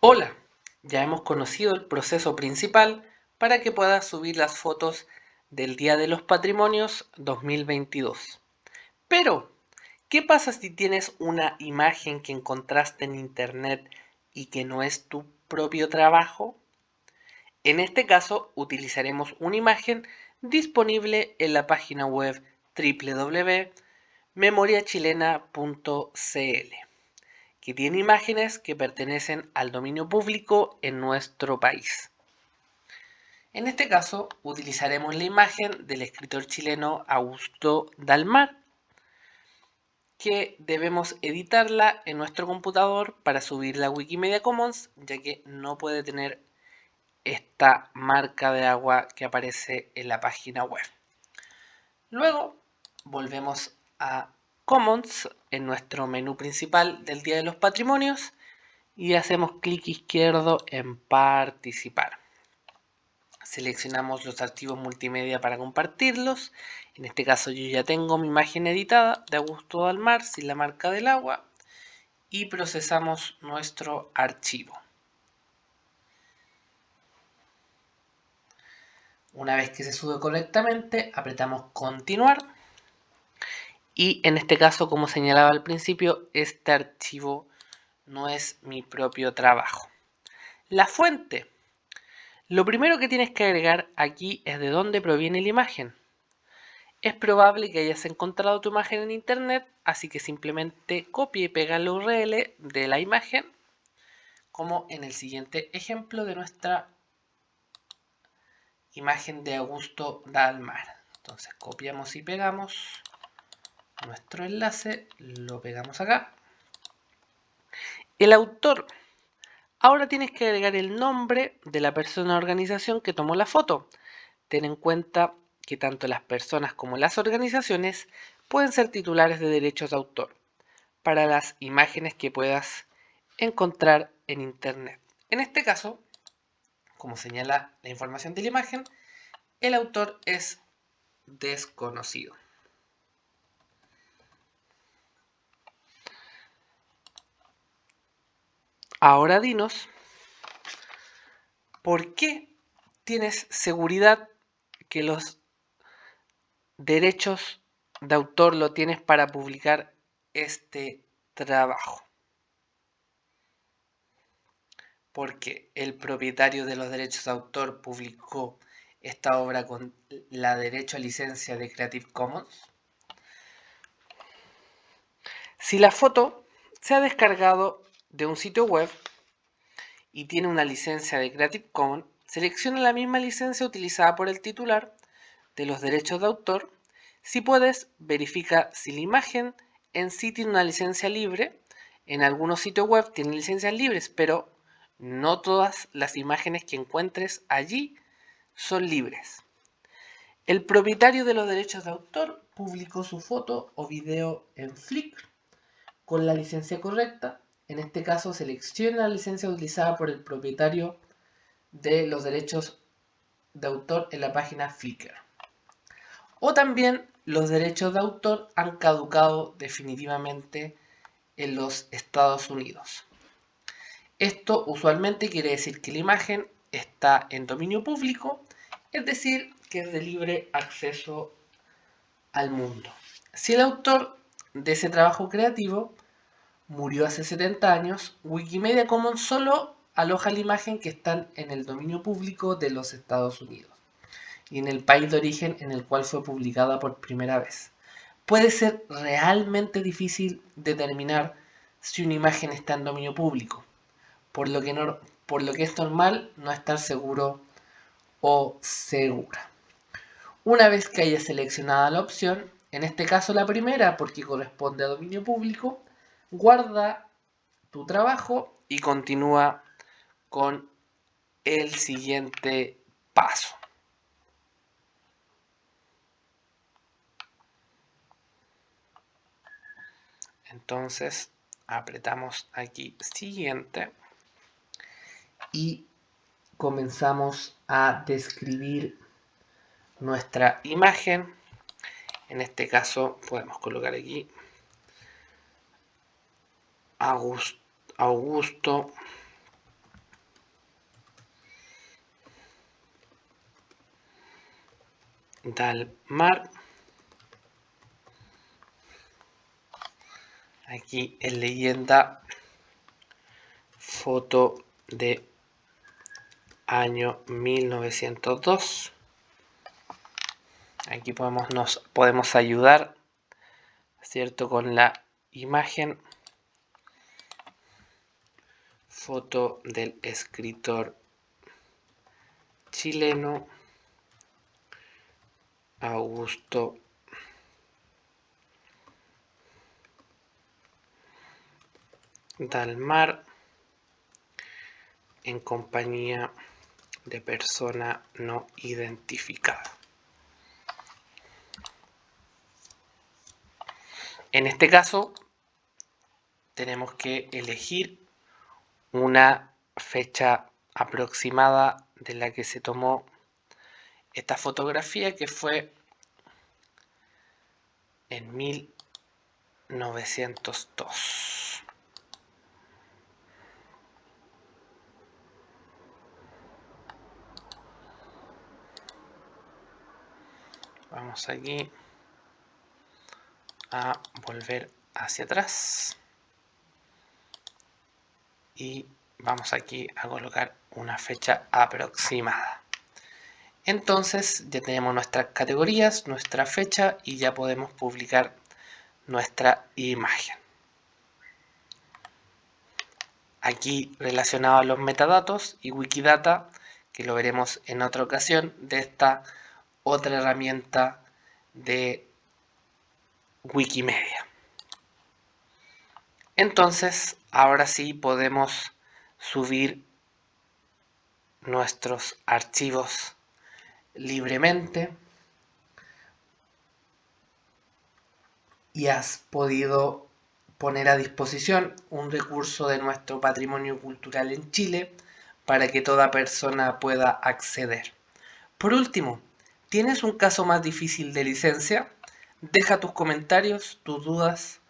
Hola, ya hemos conocido el proceso principal para que puedas subir las fotos del Día de los Patrimonios 2022. Pero, ¿qué pasa si tienes una imagen que encontraste en internet y que no es tu propio trabajo? En este caso, utilizaremos una imagen disponible en la página web www.memoriachilena.cl que tiene imágenes que pertenecen al dominio público en nuestro país. En este caso, utilizaremos la imagen del escritor chileno Augusto Dalmar, que debemos editarla en nuestro computador para subirla a Wikimedia Commons, ya que no puede tener esta marca de agua que aparece en la página web. Luego, volvemos a Commons en nuestro menú principal del Día de los Patrimonios y hacemos clic izquierdo en Participar. Seleccionamos los archivos multimedia para compartirlos. En este caso yo ya tengo mi imagen editada de Augusto Dalmar sin la marca del agua y procesamos nuestro archivo. Una vez que se sube correctamente, apretamos continuar y en este caso, como señalaba al principio, este archivo no es mi propio trabajo. La fuente. Lo primero que tienes que agregar aquí es de dónde proviene la imagen. Es probable que hayas encontrado tu imagen en internet, así que simplemente copia y pega la URL de la imagen, como en el siguiente ejemplo de nuestra imagen de Augusto Dalmar. Entonces copiamos y pegamos nuestro enlace, lo pegamos acá. El autor. Ahora tienes que agregar el nombre de la persona o organización que tomó la foto. Ten en cuenta que tanto las personas como las organizaciones pueden ser titulares de derechos de autor para las imágenes que puedas encontrar en internet. En este caso, como señala la información de la imagen, el autor es desconocido. Ahora dinos, ¿por qué tienes seguridad que los derechos de autor lo tienes para publicar este trabajo? Porque el propietario de los derechos de autor publicó esta obra con la derecho a licencia de Creative Commons. Si la foto se ha descargado de un sitio web y tiene una licencia de Creative Commons, selecciona la misma licencia utilizada por el titular de los derechos de autor. Si puedes, verifica si la imagen en sí tiene una licencia libre. En algunos sitios web tienen licencias libres, pero no todas las imágenes que encuentres allí son libres. El propietario de los derechos de autor publicó su foto o video en Flickr con la licencia correcta en este caso, selecciona la licencia utilizada por el propietario de los derechos de autor en la página Flickr. O también los derechos de autor han caducado definitivamente en los Estados Unidos. Esto usualmente quiere decir que la imagen está en dominio público, es decir, que es de libre acceso al mundo. Si el autor de ese trabajo creativo murió hace 70 años, Wikimedia Commons solo aloja la imagen que está en el dominio público de los Estados Unidos y en el país de origen en el cual fue publicada por primera vez. Puede ser realmente difícil determinar si una imagen está en dominio público, por lo que, por lo que es normal no estar seguro o segura. Una vez que haya seleccionada la opción, en este caso la primera porque corresponde a dominio público, guarda tu trabajo y continúa con el siguiente paso. Entonces apretamos aquí siguiente y comenzamos a describir nuestra imagen. En este caso podemos colocar aquí Augusto Dalmar. Aquí en leyenda, foto de año 1902. Aquí podemos, nos podemos ayudar, ¿cierto? Con la imagen. Foto del escritor chileno Augusto Dalmar en compañía de persona no identificada. En este caso, tenemos que elegir una fecha aproximada de la que se tomó esta fotografía que fue en 1902. Vamos aquí a volver hacia atrás y vamos aquí a colocar una fecha aproximada. Entonces ya tenemos nuestras categorías, nuestra fecha y ya podemos publicar nuestra imagen. Aquí relacionado a los metadatos y Wikidata, que lo veremos en otra ocasión, de esta otra herramienta de Wikimedia. Entonces, ahora sí podemos subir nuestros archivos libremente y has podido poner a disposición un recurso de nuestro patrimonio cultural en Chile para que toda persona pueda acceder. Por último, ¿tienes un caso más difícil de licencia? Deja tus comentarios, tus dudas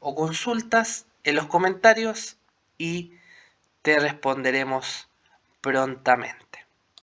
o consultas en los comentarios y te responderemos prontamente.